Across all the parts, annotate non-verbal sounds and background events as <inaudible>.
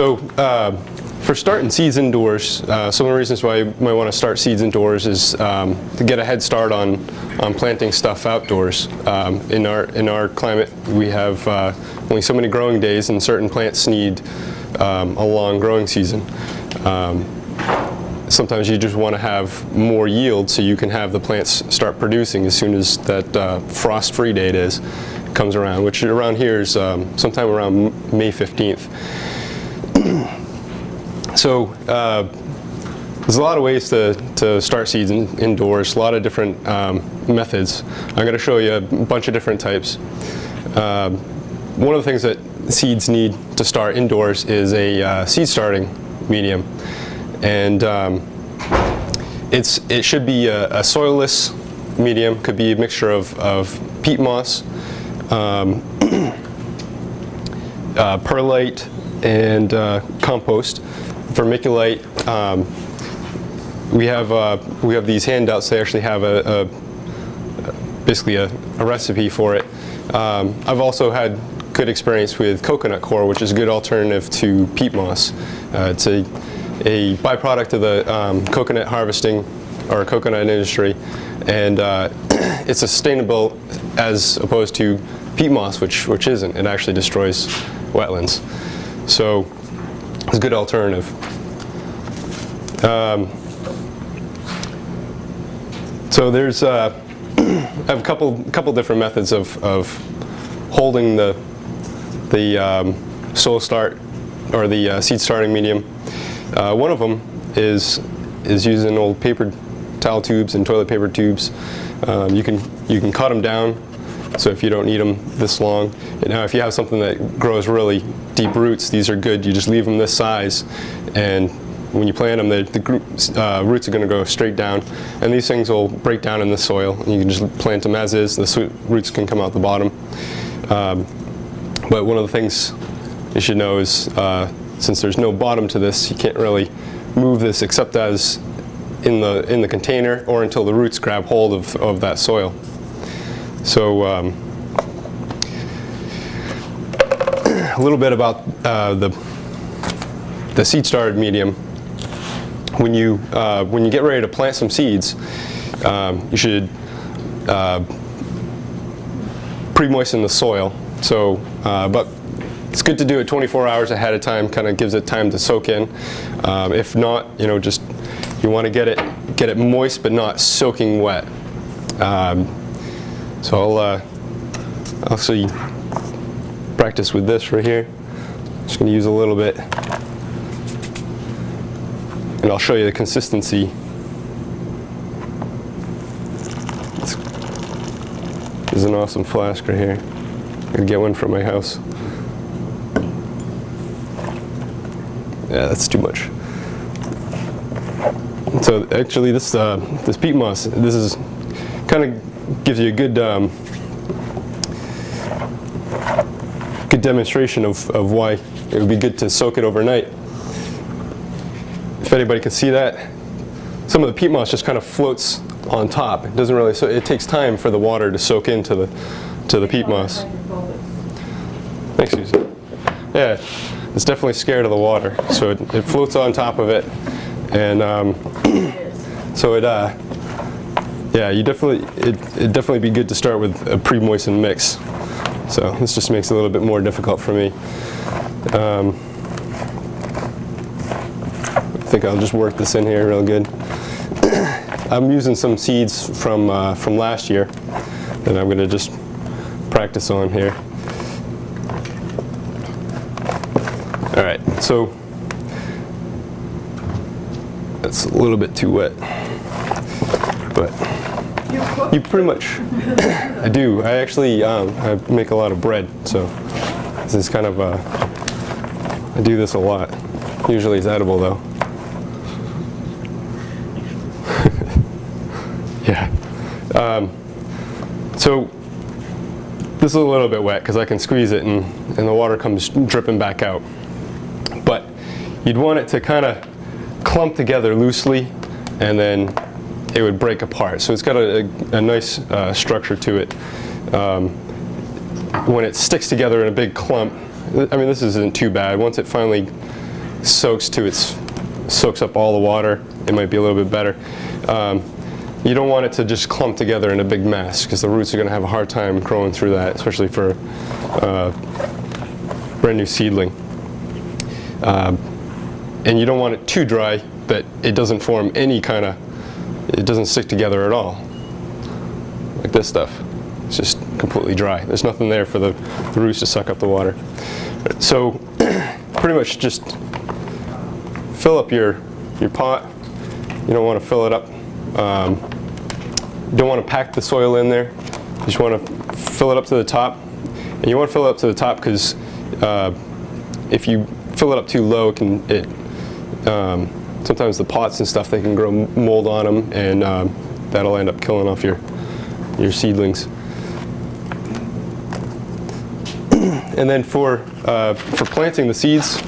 So uh, for starting seeds indoors, uh, some of the reasons why you might want to start seeds indoors is um, to get a head start on, on planting stuff outdoors. Um, in, our, in our climate, we have uh, only so many growing days and certain plants need um, a long growing season. Um, sometimes you just want to have more yield so you can have the plants start producing as soon as that uh, frost-free date is comes around, which around here is um, sometime around May 15th. So uh, there's a lot of ways to, to start seeds in, indoors, a lot of different um, methods. I'm going to show you a bunch of different types. Uh, one of the things that seeds need to start indoors is a uh, seed starting medium. And um, it's, it should be a, a, soilless medium, could be a mixture of, of peat moss, um, <clears throat> uh, perlite, and uh, compost. Vermiculite, um, we have uh, we have these handouts. They actually have a, a basically a, a, recipe for it. Um, I've also had good experience with coconut coir, which is a good alternative to peat moss. Uh, it's a, a byproduct of the um, coconut harvesting or coconut industry, and uh, <clears throat> it's sustainable as opposed to peat moss, which which isn't. It actually destroys wetlands. So it's a good alternative. Um, so there's uh, <clears throat> I have a couple couple different methods of, of holding the the um, soil start or the uh, seed starting medium. Uh, one of them is is using old paper towel tubes and toilet paper tubes. Um, you can you can cut them down so if you don't need them this long. Now if you have something that grows really deep roots, these are good. You just leave them this size and when you plant them, the, the uh, roots are going to go straight down, and these things will break down in the soil. And you can just plant them as is. The roots can come out the bottom. Um, but one of the things you should know is, uh, since there's no bottom to this, you can't really move this except as in the in the container or until the roots grab hold of, of that soil. So um, a little bit about uh, the the seed started medium. When you uh, when you get ready to plant some seeds, um, you should uh, pre-moisten the soil. So, uh, but it's good to do it 24 hours ahead of time. Kind of gives it time to soak in. Um, if not, you know, just you want to get it get it moist but not soaking wet. Um, so I'll uh, actually practice with this right here. Just going to use a little bit. And I'll show you the consistency. This is an awesome flask right here. Going to get one from my house. Yeah, that's too much. So actually this, uh, this peat moss, this is kind of gives you a good um, good demonstration of, of why it would be good to soak it overnight. If anybody can see that, some of the peat moss just kind of floats on top. It doesn't really, so it takes time for the water to soak into the to the peat moss. Thanks, Susan. Yeah, it's definitely scared of the water, so it, it floats on top of it, and um, <clears throat> so it uh, yeah, you definitely it it definitely be good to start with a pre-moistened mix. So this just makes it a little bit more difficult for me. Um, I think I'll just work this in here real good. <coughs> I'm using some seeds from uh, from last year that I'm going to just practice on here. All right, so that's a little bit too wet, but you pretty much, <coughs> I do. I actually um, I make a lot of bread, so this is kind of, uh, I do this a lot. Usually it's edible though. <laughs> yeah. Um, so this is a little bit wet because I can squeeze it and, and the water comes dripping back out. But you'd want it to kind of clump together loosely and then it would break apart. So it's got a, a, a nice uh, structure to it. Um, when it sticks together in a big clump, I mean this isn't too bad. Once it finally soaks to its soaks up all the water, it might be a little bit better. Um, you don't want it to just clump together in a big mess because the roots are going to have a hard time growing through that, especially for uh, brand new seedling. Um, and you don't want it too dry that it doesn't form any kind of, it doesn't stick together at all. Like this stuff. It's just completely dry. There's nothing there for the, the roots to suck up the water. So <clears throat> pretty much just fill up your, your pot. You don't want to fill it up. Um, don't want to pack the soil in there. You just want to fill it up to the top. And you want to fill it up to the top because uh, if you fill it up too low, it can it um, sometimes the pots and stuff they can grow mold on them, and um, that'll end up killing off your your seedlings. <clears throat> and then for uh, for planting the seeds,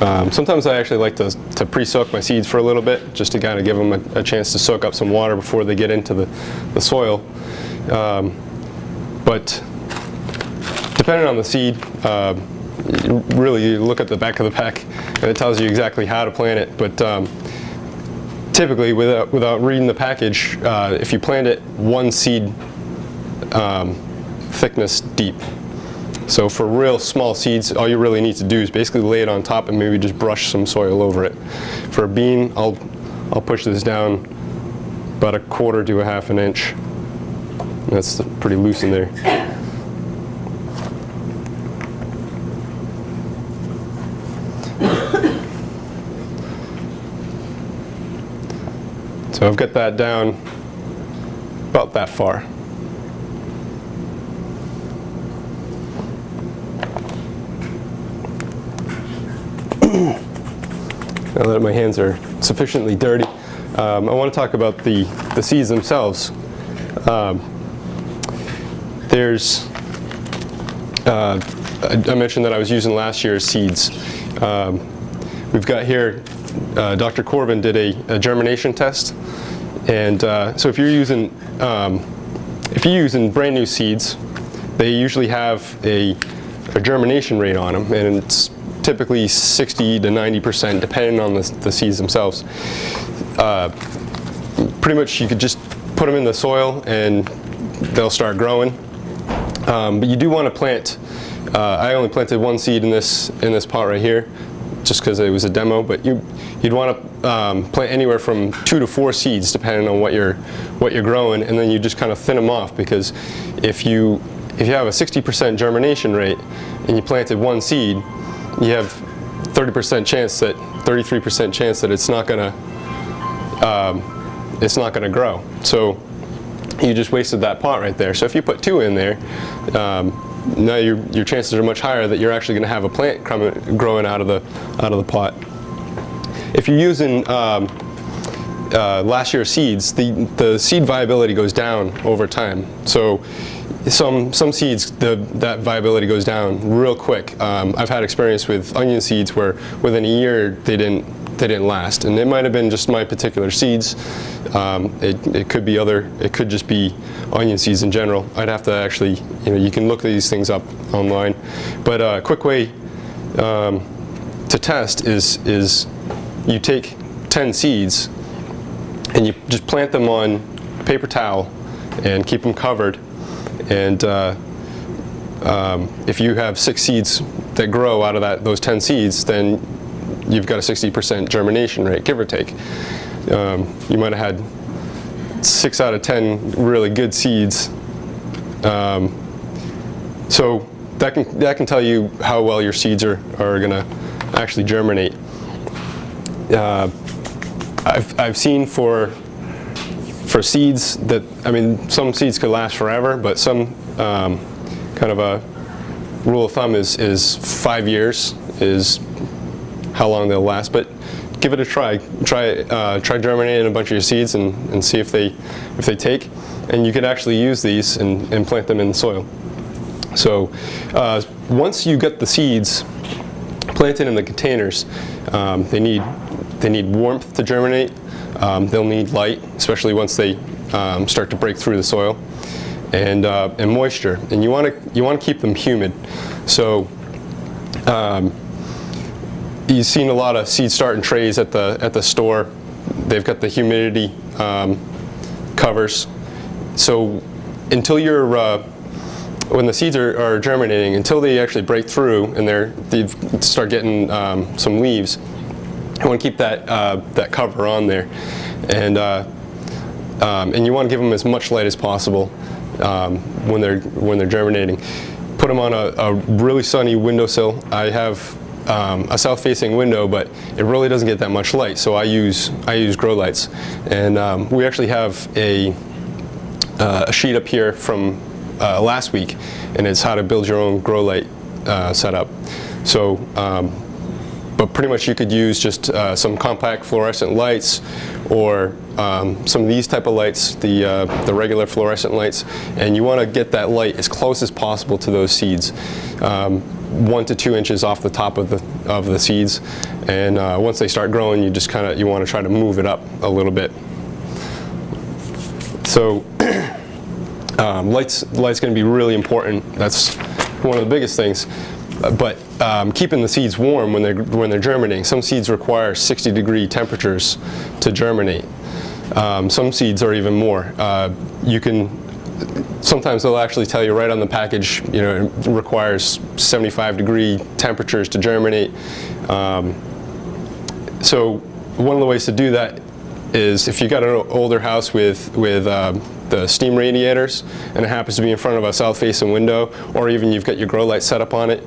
um, sometimes I actually like to, to pre-soak my seeds for a little bit, just to kind of give them a, a, chance to soak up some water before they get into the, the soil. Um, but depending on the seed, uh, really you look at the back of the pack and it tells you exactly how to plant it. But um, typically, without, without reading the package, uh, if you plant it one seed um, thickness deep, so for real small seeds, all you really need to do is basically lay it on top and maybe just brush some soil over it. For a bean, I'll, I'll push this down about a quarter to a half an inch. That's pretty loose in there. So I've got that down about that far. <clears throat> now that my hands are sufficiently dirty, um, I want to talk about the, the seeds themselves. Um, there's, uh, I mentioned that I was using last year's seeds. Um, we've got here uh, Dr. Corbin did a, a, germination test. And uh, so if you're using, um, if you're using brand new seeds, they usually have a, a, germination rate on them, and it's typically 60 to 90% depending on the, the seeds themselves. Uh, pretty much you could just put them in the soil and they'll start growing. Um, but you do want to plant, uh, I only planted one seed in this, in this pot right here, just because it was a demo, but you, you'd want to um, plant anywhere from two to four seeds depending on what you're, what you're growing, and then you just kind of thin them off because if you, if you have a 60% germination rate and you planted one seed, you have 30% chance that, 33% chance that it's not going to, um, it's not going to grow. So you just wasted that pot right there. So if you put two in there, um, now your, your chances are much higher that you're actually going to have a plant growing out of the out of the pot. If you're using um, uh, last year's seeds, the the seed viability goes down over time. So some some seeds the that viability goes down real quick. Um, I've had experience with onion seeds where within a year they didn't they didn't last. And it might have been just my particular seeds. Um, it, it could be other, it could just be onion seeds in general. I'd have to actually, you know, you can look these things up online. But a uh, quick way um, to test is, is you take 10 seeds and you just plant them on paper towel and keep them covered. And uh, um, if you have six seeds that grow out of that, those 10 seeds, then you've got a 60% germination rate, give or take. Um, you might have had six out of 10 really good seeds. Um, so that can, that can tell you how well your seeds are, are going to actually germinate. Uh, I've, I've seen for for seeds that, I mean, some seeds could last forever, but some um, kind of a rule of thumb is, is five years is how long they'll last, but give it a try. Try uh, try germinating a bunch of your seeds and, and see if they if they take. And you could actually use these and, and plant them in the soil. So uh, once you get the seeds planted in the containers, um, they need they need warmth to germinate. Um, they'll need light, especially once they um, start to break through the soil, and uh, and moisture. And you want to you want to keep them humid. So um, you've seen a lot of seed starting trays at the at the store. They've got the humidity um, covers. So until you're uh, when the seeds are, are, germinating, until they actually break through and they're they start getting um, some leaves, you want to keep that uh, that cover on there, and uh, um, and you want to give them as much light as possible um, when they're when they're germinating. Put them on a, a really sunny windowsill. I have um, a south-facing window, but it really doesn't get that much light. So I use I use grow lights, and um, we actually have a uh, a sheet up here from uh, last week, and it's how to build your own grow light uh, setup. So, um, but pretty much you could use just uh, some compact fluorescent lights, or um, some of these type of lights, the uh, the regular fluorescent lights, and you want to get that light as close as possible to those seeds. One to two inches off the top of the of the seeds, and uh, once they start growing, you just kind of you want to try to move it up a little bit. So <clears throat> um, light's light's going to be really important. That's one of the biggest things. But um, keeping the seeds warm when they're when they're germinating. Some seeds require 60 degree temperatures to germinate. Um, some seeds are even more. Uh, you can sometimes they'll actually tell you right on the package, you know, it requires 75 degree temperatures to germinate. Um, so one of the ways to do that is if you've got an older house with, with uh, the steam radiators and it happens to be in front of a south facing window or even you've got your grow light set up on it,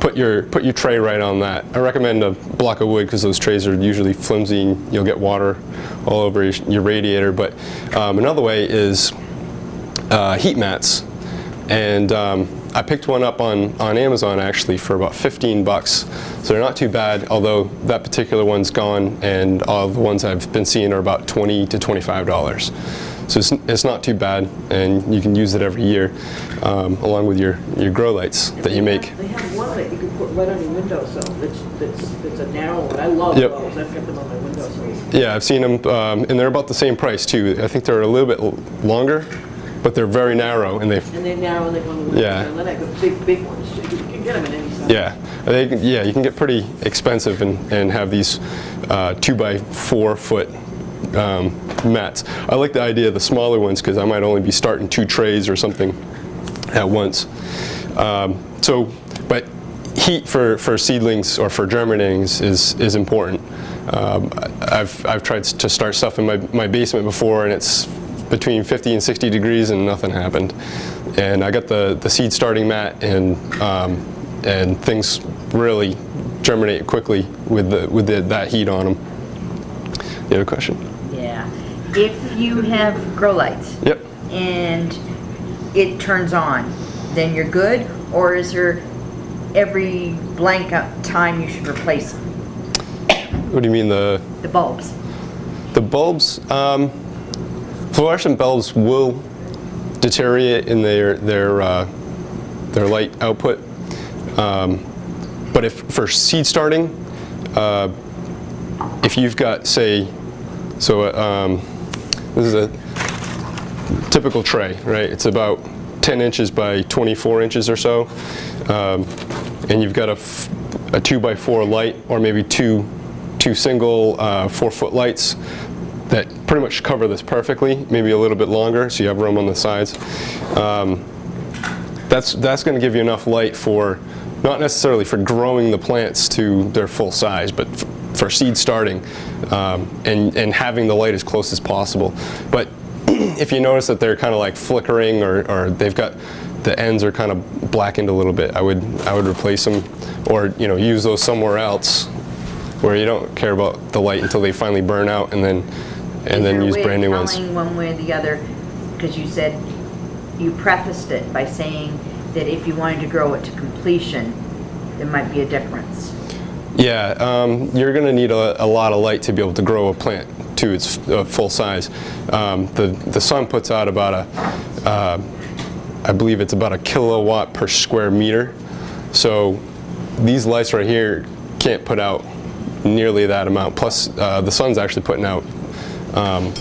put your, put your tray right on that. I recommend a block of wood because those trays are usually flimsy and you'll get water all over your, your radiator. But um, another way is uh, heat mats. And um, I picked one up on, on Amazon actually for about 15 bucks. So they're not too bad, although that particular one's gone and all the ones I've been seeing are about 20 to $25. So it's, it's not too bad and you can use it every year um, along with your, your grow lights And that you make. have- They have one that you can put right on your windowsill, that's, that's, that's a narrow one. I love Yep. those, I've got them on my windowsills. Yeah, I've seen them um, and they're about the same price too. I think they're a little bit longer, but they're very narrow and they And they're narrow and they on. Yeah. And then I got big, big ones, you can get them in any size. Yeah, they, yeah, you can get pretty expensive and, and have these uh, two by four foot um, mats. I like the idea of the smaller ones because I might only be starting two trays or something at once. Um, so, but heat for, for seedlings or for germinating is, is, is important. Um, I've, I've tried to start stuff in my, my basement before and it's between 50 and 60 degrees and nothing happened. And I got the, the seed starting mat and, um, and things really germinate quickly with, the, with the, that heat on them. You have a question? Yeah. If you have grow lights Yep. and it turns on, then you're good? Or is there every blank up time you should replace them? What do you mean the, the bulbs? the bulbs? Um, fluorescent bulbs will deteriorate in their, their, uh, their light output. Um, but if for seed starting, uh, if you've got, say, so uh, um, this is a typical tray, right? It's about 10 inches by 24 inches or so. Um, and you've got a, a two by four light or maybe two, two single uh, four foot lights pretty much cover this perfectly, maybe a little bit longer so you have room on the sides. Um, that's, that's going to give you enough light for, not necessarily for growing the plants to their full size, but for seed starting um, and, and having the light as close as possible. But <clears throat> if you notice that they're kind of like flickering or, or they've got, the ends are kind of blackened a little bit, I would, I would replace them or, you know, use those somewhere else where you don't care about the light until they finally burn out and then, and then use brand new ones. Is there a way of telling one way or the other? Because you said, you prefaced it by saying that if you wanted to grow it to completion, there might be a difference. Yeah, um, you're going to need a, a lot of light to be able to grow a plant to its uh, full size. Um, the, the sun puts out about a, uh, I believe it's about a kilowatt per square meter. So these lights right here can't put out nearly that amount. Plus, uh, the sun's actually putting out um,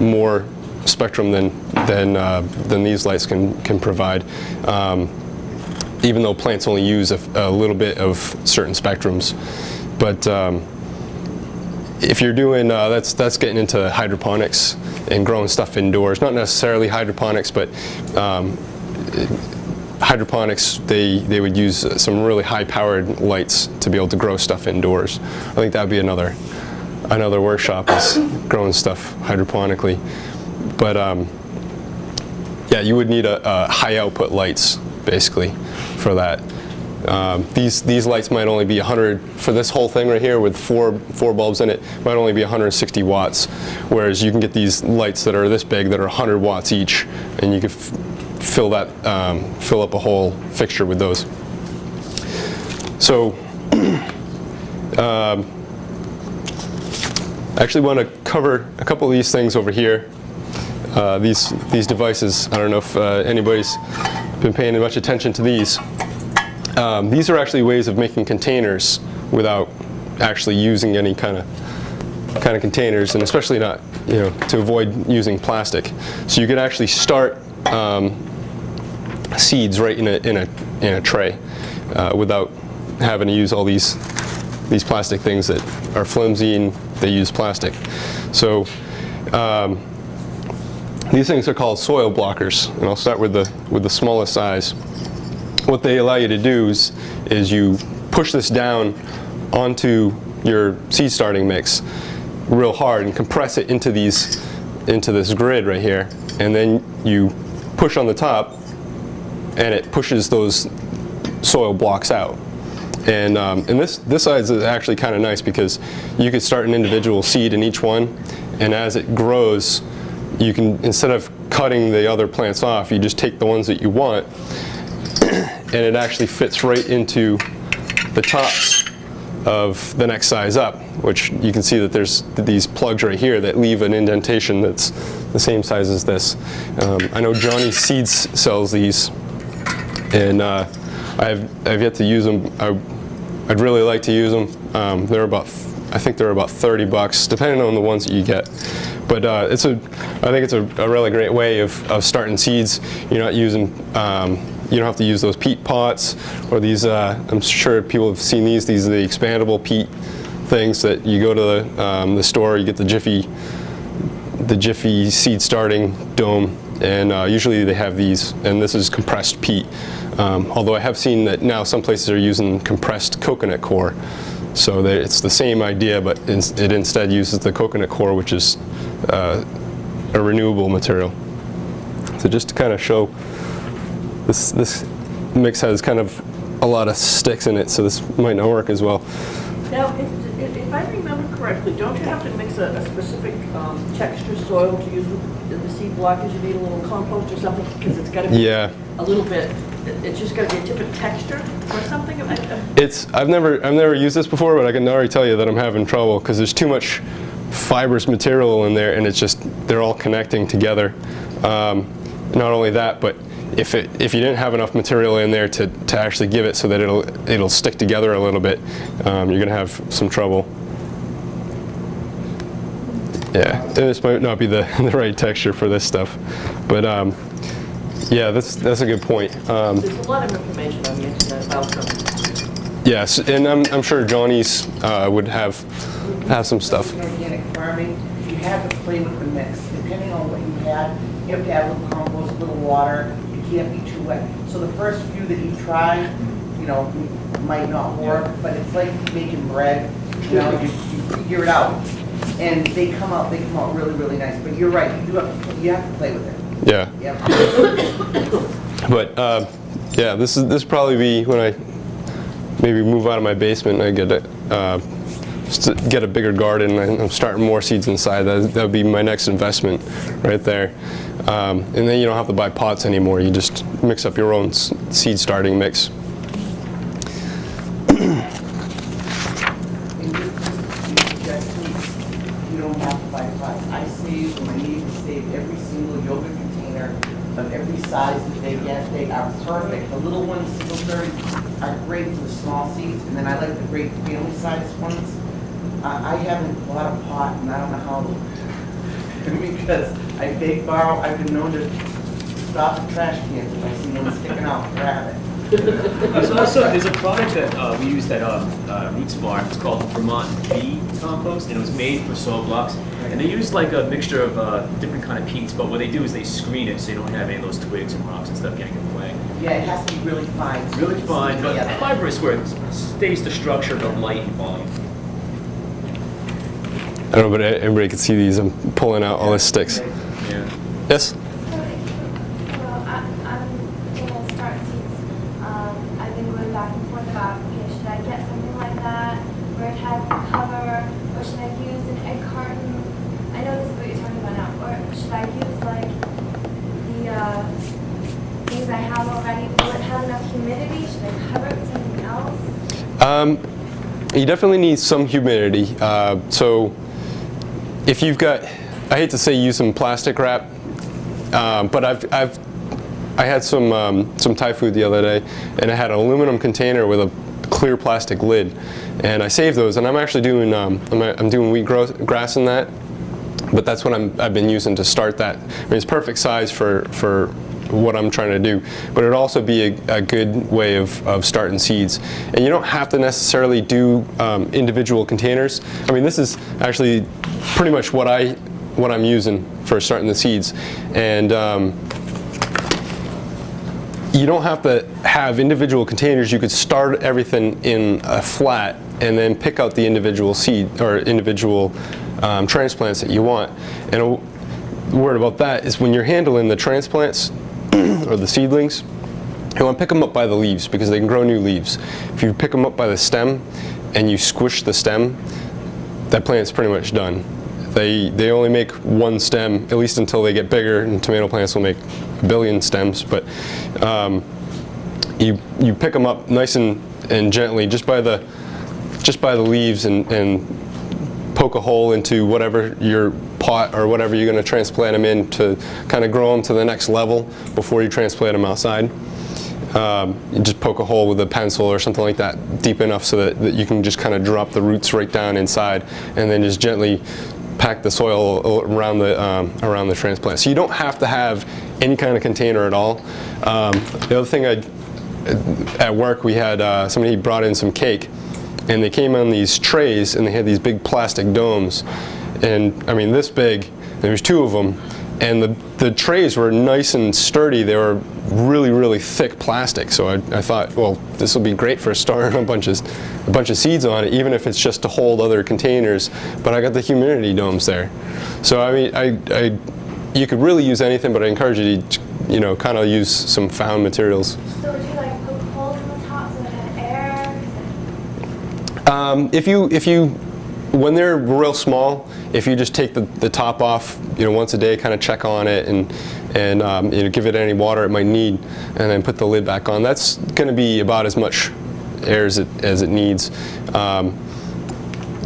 more spectrum than than uh, than these lights can can provide. Um, even though plants only use a, a little bit of certain spectrums. but um, if you're doing, uh, that's, that's getting into hydroponics and growing stuff indoors. Not necessarily hydroponics, but um, hydroponics, they, they would use some really high-powered lights to be able to grow stuff indoors. I think that'd be another, another workshop is growing stuff hydroponically. But um, yeah, you would need a, a high output lights basically for that. Um, these these lights might only be 100 for this whole thing right here with four four bulbs in it. Might only be 160 watts, whereas you can get these lights that are this big that are 100 watts each, and you can fill that um, fill up a whole fixture with those. So. <clears throat> um, I actually want to cover a couple of these things over here. Uh, these these devices. I don't know if uh, anybody's been paying much attention to these. Um, these are actually ways of making containers without actually using any kind of kind of containers, and especially not you know to avoid using plastic. So you could actually start um, seeds right in a in a in a tray uh, without having to use all these these plastic things that are flimsy and they use plastic. So um, these things are called soil blockers, and I'll start with the with the smallest size. What they allow you to do is, is you push this down onto your seed starting mix real hard and compress it into these into this grid right here, and then you push on the top, and it pushes those soil blocks out. And, um, and this, this size is actually kind of nice because you could start an individual seed in each one, and as it grows, you can, instead of cutting the other plants off, you just take the ones that you want, <clears throat> and it actually fits right into the tops of the next size up, which you can see that there's these plugs right here that leave an indentation that's the same size as this. Um, I know Johnny Seeds sells these, and uh, I've, I've yet to use them. I, I'd really like to use them. Um, they're about, I think they're about 30 bucks, depending on the ones that you get. But uh, it's a, I think it's a, a really great way of, of starting seeds. You're not using, um, you don't have to use those peat pots or these, uh, I'm sure people have seen these, these are the expandable peat things that you go to the, um, the store, you get the Jiffy, the Jiffy seed starting dome, and uh, usually they have these, and this is compressed peat. Um, although I have seen that now some places are using compressed coconut coir. So that it's the same idea, but ins- it instead uses the coconut coir, which is uh, a renewable material. So just to kind of show, this, this mix has kind of a lot of sticks in it, so this might not work as well. Now, if, if- if I remember correctly, don't you have to mix a, a specific, um, texture soil to use with the seed block? blockers? You need a little compost or something, because it's gotta be Yeah. a little bit, it- it's just gotta be a different texture or something? It's I've never I've never used this before, but I can already tell you that I'm having trouble because there's too much fibrous material in there, and it's just they're all connecting together. Um, not only that, but if it if you didn't have enough material in there to, to actually give it so that it'll it'll stick together a little bit, um, you're gonna have some trouble. Yeah, and this might not be the, <laughs> the right texture for this stuff, but um, yeah, that's that's a good point. Um, There's a lot of information on the internet about them. Yes, and I'm, I'm sure Johnny's uh, would have have some stuff. Organic farming, you have to play with the mix, depending on what you had, you have to add a little compost, a little water, it can't be too wet. So the first few that you try, you know, might not work, but it's like making bread, you know, you, you figure it out. And they come out, they come out really, really nice, but you're right, you do have, to you have to play with it, Yeah, <coughs> but uh, yeah, this is this probably be when I maybe move out of my basement and I get a uh, get a bigger garden and I'm starting more seeds inside. That would be my next investment right there. Um, and then you don't have to buy pots anymore. You just mix up your own seed starting mix. And just, just, you don't have to buy pots. I save, and my neighbors save every single yogurt container of every size that they get. They are perfect. The little ones, single serve, are great for the small seeds, and then I like the great family size ones. I, I haven't bought a pot, and I don't know how, <laughs> because I beg borrow, I've been known to stop the trash cans if I see one sticking out, grab it. There's also, there's a product that uh, we use that um, uh, Root it's called Vermont Bee Compost, and it was made for soil blocks. And they use like a mixture of uh, different kind of peats, but what they do is they screen it so you don't have any of those twigs and rocks and stuff getting in the way. Yeah, it has to be really fine. It's really fine, but Yeah. fibrous where it stays the structure but light in volume. I don't know, but everybody can see these. I'm pulling out all the sticks. Yeah. Yes? Well, I- I'm gonna start seeds. Um, I've been going back and forth about, you know, should I get something like that where it has a cover, or should I use an egg carton? I know this is what you're talking about now, or should I use like the uh, things I have already? Will it have enough humidity? Should I cover it with something else? Um, you definitely need some humidity. Uh, so if you've got, I hate to say use some plastic wrap, um, but I've, I've, I had some, um, some Thai food the other day and I had an aluminum container with a clear plastic lid and I saved those and I'm actually doing, um, I'm, I'm doing wheat grass in that but that's what I'm, I've been using to start that. I mean, it's perfect size for, for what I'm trying to do, but it'd also be a, a good way of, of starting seeds. And you don't have to necessarily do um, individual containers. I mean, this is actually pretty much what I what I'm using for starting the seeds. And um, you don't have to have individual containers. You could start everything in a flat and then pick out the individual seed or individual um, transplants that you want. And a word about that is when you're handling the transplants <clears throat> or the seedlings, you want to pick them up by the leaves because they can grow new leaves. If you pick them up by the stem and you squish the stem, that plant's pretty much done. They, they only make one stem, at least until they get bigger, and tomato plants will make a billion stems, but um, you, you pick them up nice and, and gently just by the, just by the leaves and, and poke a hole into whatever your pot or whatever you're going to transplant them in to kind of grow them to the next level before you transplant them outside. Um, you just poke a hole with a pencil or something like that deep enough so that, that you can just kind of drop the roots right down inside and then just gently pack the soil around the, um, around the transplant. So you don't have to have any kind of container at all. Um, the other thing I, at work we had uh, somebody brought in some cake and they came on these trays and they had these big plastic domes and I mean this big there was two of them and the, the trays were nice and sturdy. They were really really thick plastic. So I, I thought well this will be great for <laughs> storing a bunch of a bunch of seeds on it even if it's just to hold other containers. But I got the humidity domes there. So I mean I, I you could really use anything but I encourage you to you know kind of use some found materials. So would you like poke holes in the top so it had air? Um, if you if you when they're real small, if you just take the, the top off, you know, once a day, kind of check on it and and um, you know, give it any water it might need, and then put the lid back on. That's going to be about as much air as it as it needs. Um,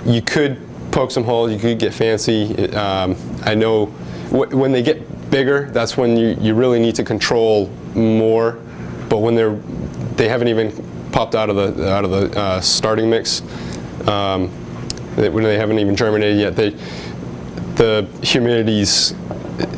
you could poke some holes. You could get fancy. Um, I know wh when they get bigger, that's when you, you really need to control more. But when they're they haven't even popped out of the out of the uh, starting mix. Um, when they haven't even germinated yet, they the humidity's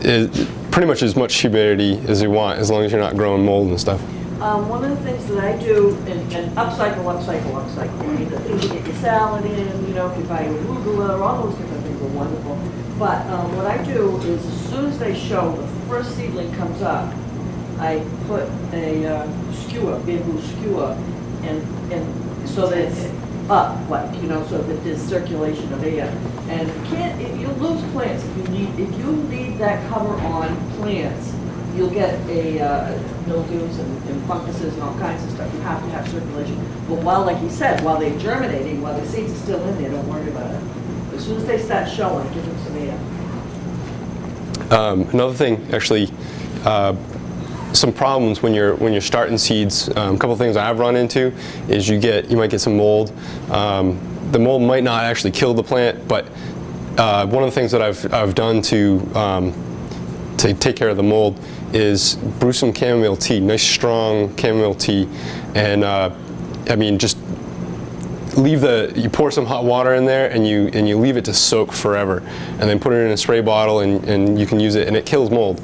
is pretty much as much humidity as you want, as long as you're not growing mold and stuff. Um, one of the things that I do, and, and upcycle, upcycle, upcycle, mean, the things you get your salad in, you know, if you buy your arugula, all those different things are wonderful. But, um, what I do is as soon as they show, the first seedling comes up, I put a uh, skewer, bamboo skewer, and, and so that up, like, you know, so that there's circulation of air. And can't, if you lose plants, if you need, if you leave that cover on plants, you'll get a uh, mildews and and funguses and all kinds of stuff. You have to have circulation. But while, like you said, while they're germinating, while the seeds are still in there, don't worry about it. As soon as they start showing, give them some air. Um, another thing, actually, uh, some problems when you're when you're starting seeds. Um, a couple things I've run into is you get you might get some mold. Um, the mold might not actually kill the plant, but uh, one of the things that I've I've done to um, to take care of the mold is brew some chamomile tea, nice strong chamomile tea, and uh, I mean just leave the you pour some hot water in there and you and you leave it to soak forever and then put it in a spray bottle and, and you can use it and it kills mold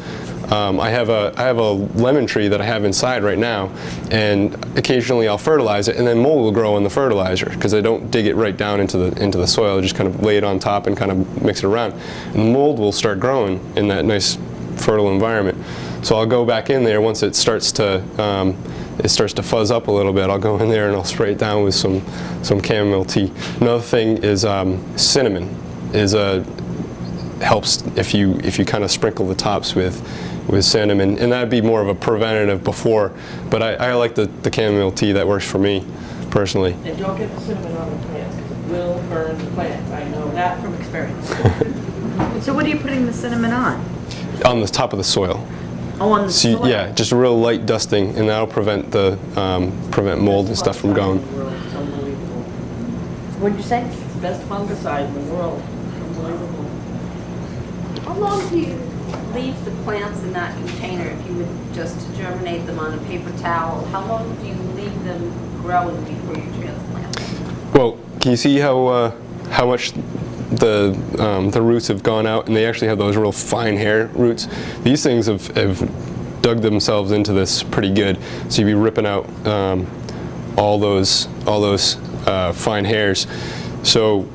um, I have a I have a lemon tree that I have inside right now, and occasionally I'll fertilize it, and then mold will grow in the fertilizer because I don't dig it right down into the into the soil. I just kind of lay it on top and kind of mix it around, and mold will start growing in that nice fertile environment. So I'll go back in there once it starts to um, it starts to fuzz up a little bit. I'll go in there and I'll spray it down with some some chamomile tea. Another thing is um, cinnamon is a helps if you if you kind of sprinkle the tops with with cinnamon, and that'd be more of a preventative before. But I, I like the, the chamomile tea. That works for me personally. And don't get the cinnamon on the plants, because it will burn the plants. I know that from experience. <laughs> So what are you putting the cinnamon on? On the top of the soil. Oh, on the So you- soil? yeah, just a real light dusting, and that'll prevent the um, prevent mold and stuff from going. Unbelievable. What'd you say? It's the best fungicide in the world. Unbelievable. How long do you leave the plants in that container if you would just germinate them on a paper towel? How long do you leave them growing before you transplant them? Well, can you see how uh, how much the um, the roots have gone out, and they actually have those real fine hair roots. These things have, have dug themselves into this pretty good. So you'd be ripping out um, all those all those uh, fine hairs. So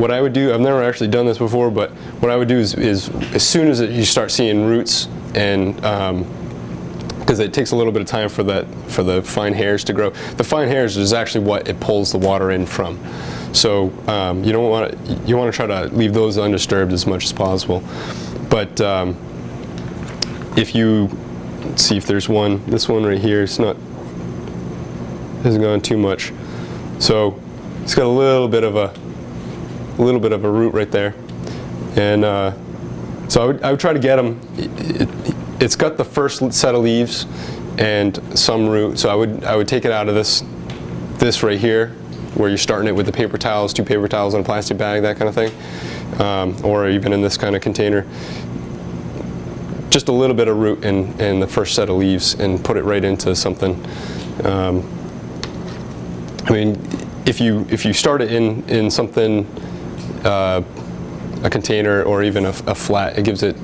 what I would do, I've never actually done this before, but what I would do is, is as soon as it, you start seeing roots and because it takes a little bit of time for that for the fine hairs to grow. The fine hairs is actually what it pulls the water in from. So um, you don't want to you want to try to leave those undisturbed as much as possible. But um, if you see if there's one, this one right here, it's not hasn't gone too much. So it's got a little bit of a a little bit of a root right there, and uh, so I would, I would try to get them. It, has got the first set of leaves and some root, so I would I would take it out of this this right here, where you're starting it with the paper towels, two paper towels in a plastic bag, that kind of thing, um, or even in this kind of container. Just a little bit of root in, in the first set of leaves and put it right into something. Um, I mean, if you if you start it in in something, uh, a container or even a, a flat, it gives it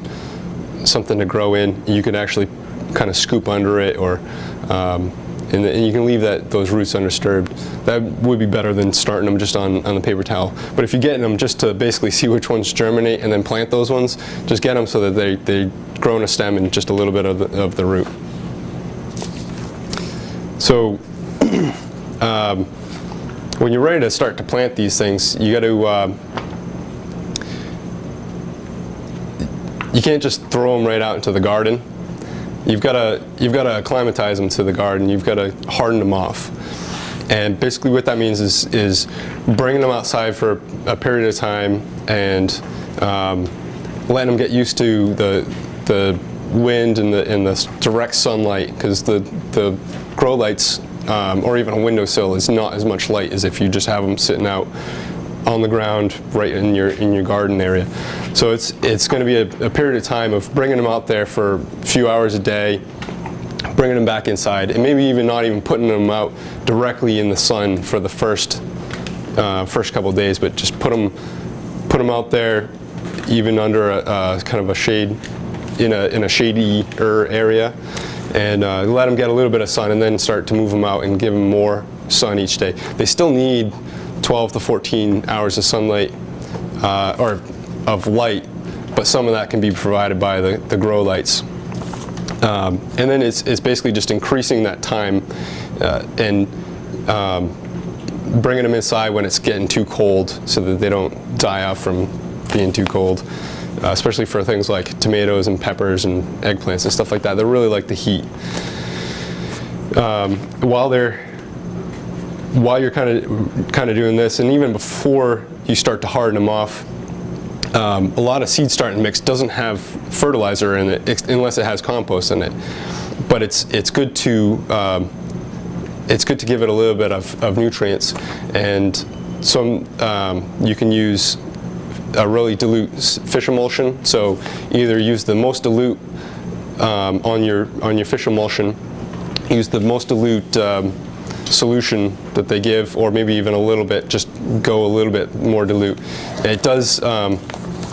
something to grow in. You can actually kind of scoop under it, or um, and, and you can leave that those roots undisturbed. That would be better than starting them just on, on the paper towel. But if you're getting them just to basically see which ones germinate and then plant those ones, just get them so that they they grow in a stem and just a little bit of the, of the root. So. <clears throat> um, when you're ready to start to plant these things, you got to. Uh, can't just throw them right out into the garden. You've got to you've got to acclimatize them to the garden. You've got to harden them off. And basically, what that means is is bringing them outside for a period of time and um, letting them get used to the the wind and the and the direct sunlight because the the grow lights um, or even a windowsill is not as much light as if you just have them sitting out on the ground right in your in your garden area. So it's it's going to be a, a period of time of bringing them out there for a few hours a day, bringing them back inside, and maybe even not even putting them out directly in the sun for the first uh, first couple days, but just put them put them out there, even under a, kind of a shade in a in a shadier area and uh, let them get a little bit of sun and then start to move them out and give them more sun each day. They still need 12 to 14 hours of sunlight uh, or of light, but some of that can be provided by the, the grow lights. Um, and then it's, it's basically just increasing that time uh, and um, bringing them inside when it's getting too cold so that they don't die off from being too cold uh, especially for things like tomatoes and peppers and eggplants and stuff like that. They really like the heat. Um, while they're while you're kind of kind of doing this, and even before you start to harden them off, um, a lot of seed starting mix doesn't have fertilizer in it unless it has compost in it. But it's it's good to um, it's good to give it a little bit of, of nutrients, and some um, you can use a really dilute fish emulsion. So either use the most dilute um, on your on your fish emulsion, use the most dilute um, solution that they give, or maybe even a little bit, just go a little bit more dilute. It does um,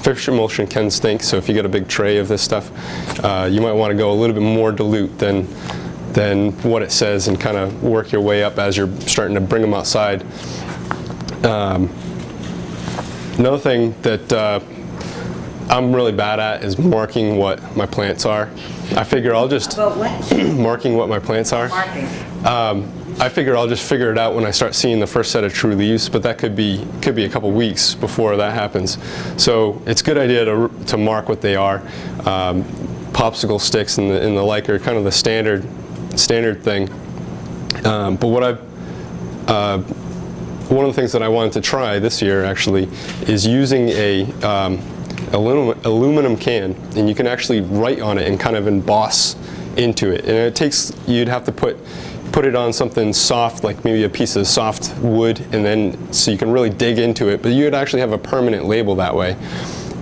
fish emulsion can stink, so if you get a big tray of this stuff, uh, you might want to go a little bit more dilute than than what it says and kind of work your way up as you're starting to bring them outside. Um, another thing that uh, I'm really bad at is marking what my plants are. I figure I'll just <clears throat> marking what my plants are. marking, Um, I figure I'll just figure it out when I start seeing the first set of true leaves, but that could be could be a couple weeks before that happens. So it's a good idea to, to mark what they are. Um, popsicle sticks and the, and the like are kind of the standard standard thing. Um, but what I've uh, one of the things that I wanted to try this year actually is using a um, aluminum, aluminum can and you can actually write on it and kind of emboss into it and it takes you'd have to put put it on something soft like maybe a piece of soft wood and then so you can really dig into it but you would actually have a permanent label that way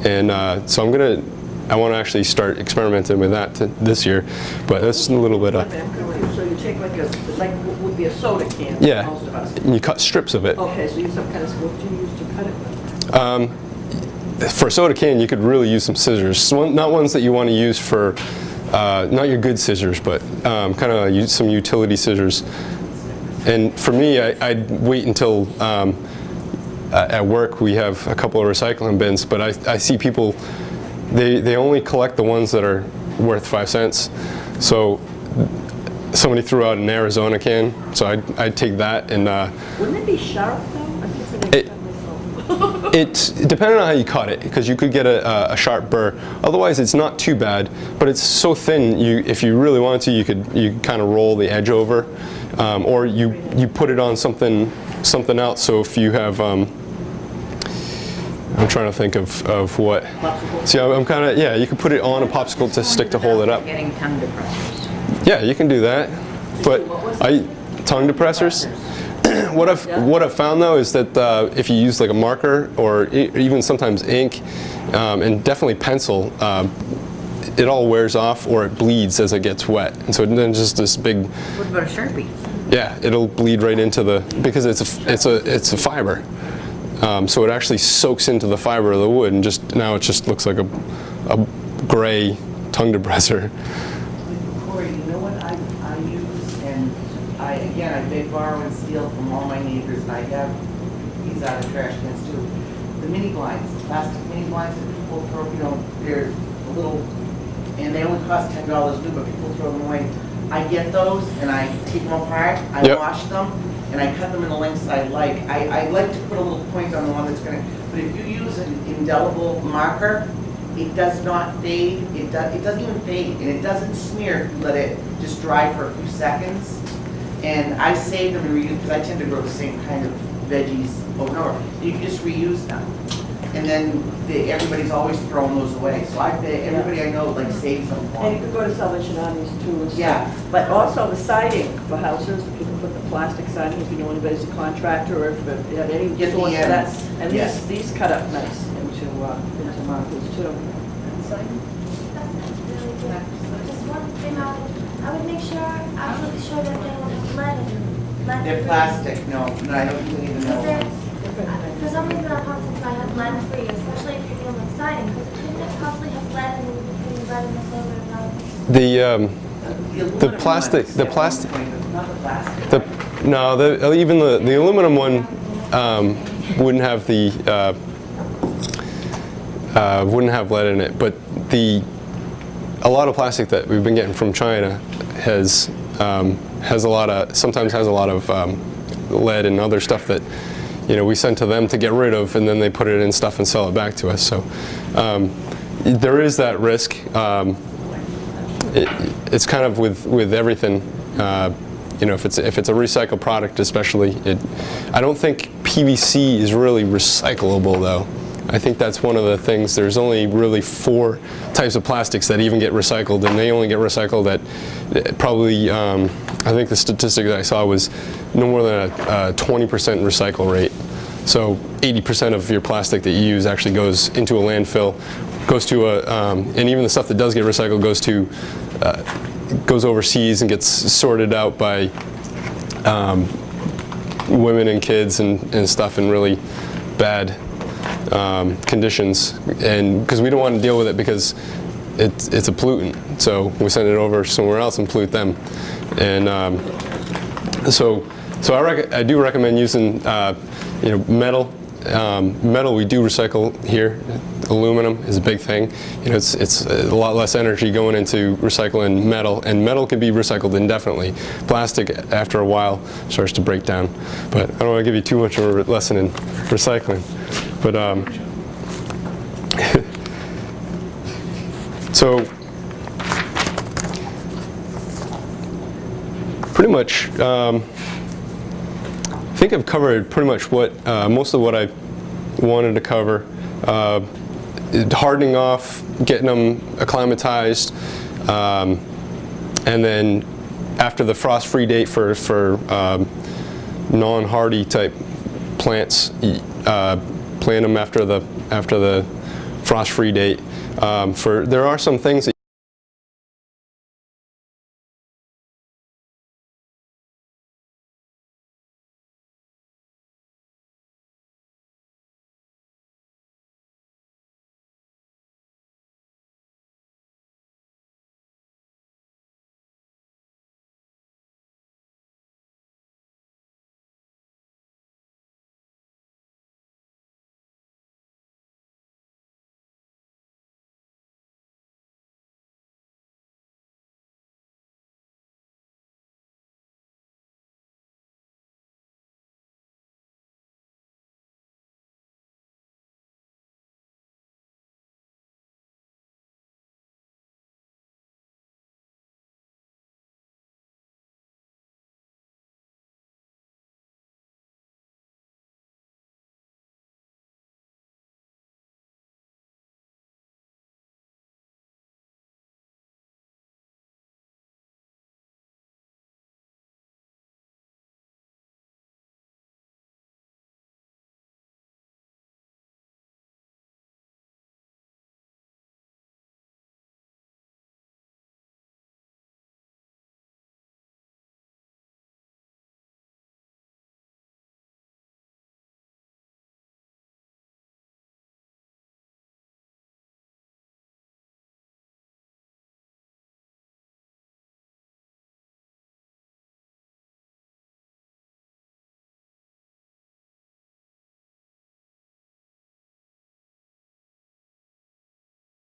and uh, so I'm gonna I want to actually start experimenting with that to, this year but that's a little bit of confused. So you take like a, like what would be a soda can yeah most of us. and you cut strips of it Okay, so you use some kind of, what do you use to cut it with? Um, for a soda can, you could really use some scissors. One, not ones that you want to use for, uh, not your good scissors, but um, kind of some utility scissors. And for me, I, I'd wait until um, at work we have a couple of recycling bins, but I, I see people, they, they only collect the ones that are worth five cents. So somebody threw out an Arizona can, so I'd, I'd take that and uh, Wouldn't it be sharp though? I'm just It- thinking myself. It's depending on how you cut it, because you could get a, a sharp burr. Otherwise, it's not too bad, but it's so thin. You, if you really wanted to, you could you kind of roll the edge over, um, or you you put it on something something else. So if you have, um, I'm trying to think of of what. See, I'm, I'm kind of yeah. You could put it on a popsicle to stick to hold it up. getting tongue depressors. Yeah, you can do that, but I tongue depressors. <clears throat> what I've what I've found though is that uh, if you use like a marker or e- even sometimes ink, um, and definitely pencil, um, it all wears off or it bleeds as it gets wet, and so then just this big, What about a Sharpie? yeah, it'll bleed right into the because it's a it's a it's a fiber, um, so it actually soaks into the fiber of the wood, and just now it just looks like a a gray tongue depressor. Corey, you know what I, I use, and I, again, I beg, borrow, and steal from all my neighbors, and I have these out of trash cans too. The mini blinds, the plastic mini blinds that people throw, you know, they're a little, and they only cost ten dollars new, but people throw them away. I get those, and I take them apart, I Yep. wash them, and I cut them in the lengths I like. I, I like to put a little point on the one that's gonna, but if you use an indelible marker, it does not fade, it does, it doesn't even fade, and it doesn't smear if you let it just dry for a few seconds. And I save them and reuse, because I tend to grow the same kind of veggies over and over. You can just reuse them. And then the, everybody's always throwing those away, so I, bet everybody I know like saves them for And you me. could go to Salvation Armies too and stuff. Yeah. But also the siding for houses, people put the plastic siding, if you know anybody's a contractor or if you have any Get the source of that. ends, And yeah. these, these cut up nice into, uh, into markers too. That sounds really good. Just one thing I would, I would make sure, absolutely sure that they don't have lead. They're plastic, no, no, I don't even know. for some reason our pumps might have lead free, especially if you're dealing with siding, because couldn't it possibly have lead and then you're putting lead in the silver? The um, aluminum plastic- the plastic- point, but Not the plastic. The, no, the, uh, even the, the aluminum one um, wouldn't have the uh, uh, wouldn't have lead in it, but the a lot of plastic that we've been getting from China has um, has a lot of sometimes has a lot of um, lead and other stuff that you know we send to them to get rid of, and then they put it in stuff and sell it back to us. So um, there is that risk. Um, it, it's kind of with with everything. Uh, you know, if it's if it's a recycled product, especially, it. I don't think PVC is really recyclable though. I think that's one of the things. There's only really four types of plastics that even get recycled, and they only get recycled at probably. Um, I think the statistic that I saw was no more than a, a 20% recycle rate. So 80% of your plastic that you use actually goes into a landfill, goes to a, um, and even the stuff that does get recycled goes to, uh, goes overseas and gets sorted out by um, women and kids and, and stuff in really bad, um, conditions, and because we don't want to deal with it because it's it's a pollutant. So we send it over somewhere else and pollute them, and um, so so I, I do recommend using uh, you know metal. Um, metal we do recycle here. Aluminum is a big thing. You know, it's it's a lot less energy going into recycling metal, and metal can be recycled indefinitely. Plastic, after a while, starts to break down. But I don't want to give you too much of a lesson in recycling. But um, <laughs> so pretty much. Um, I think I've covered pretty much what uh, most of what I wanted to cover. Uh, hardening off, getting them acclimatized, um, and then after the frost-free date for for um, non-hardy type plants, uh, plant them after the after the frost-free date. Um, for there are some things that